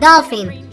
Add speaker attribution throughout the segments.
Speaker 1: Dolphin.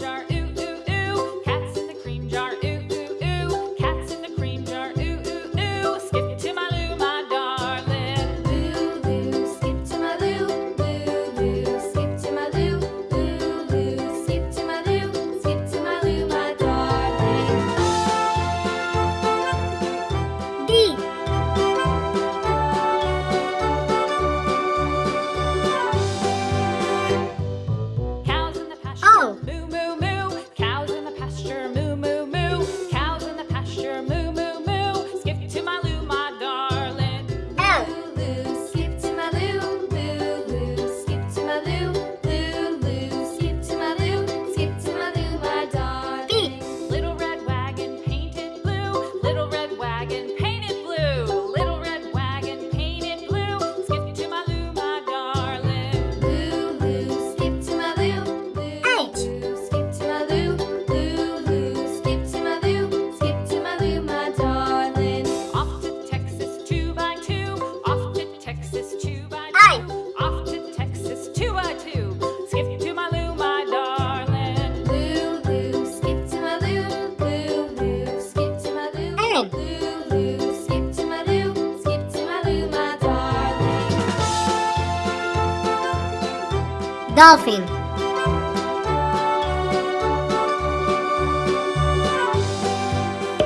Speaker 1: Dolphin.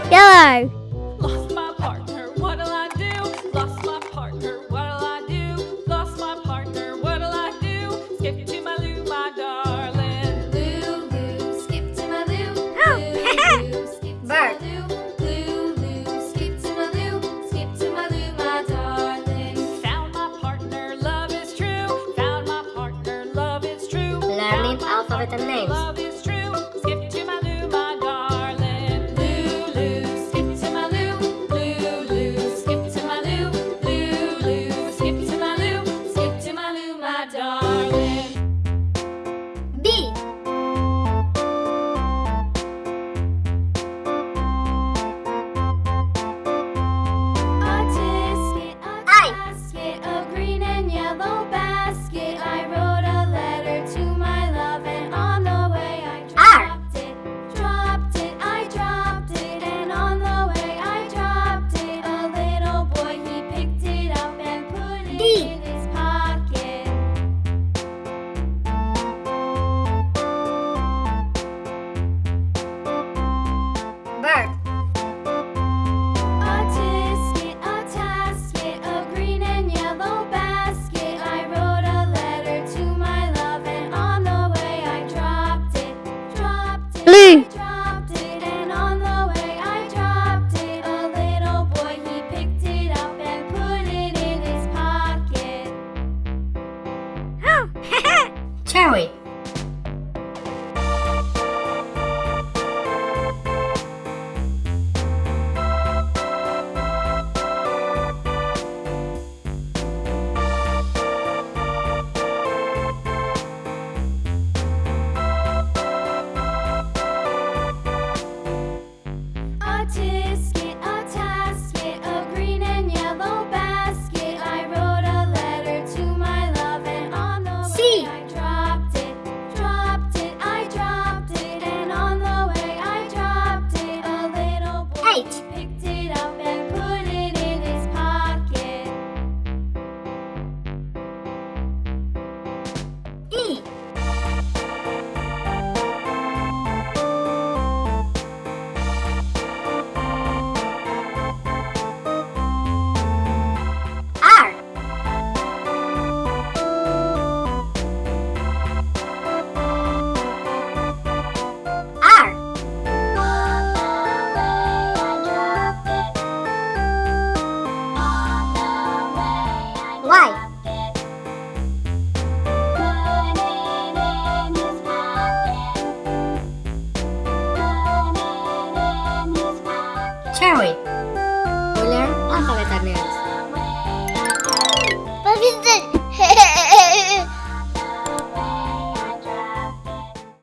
Speaker 2: Yellow.
Speaker 3: the names. 绿 He Picked it up and put it in his pocket.
Speaker 1: E.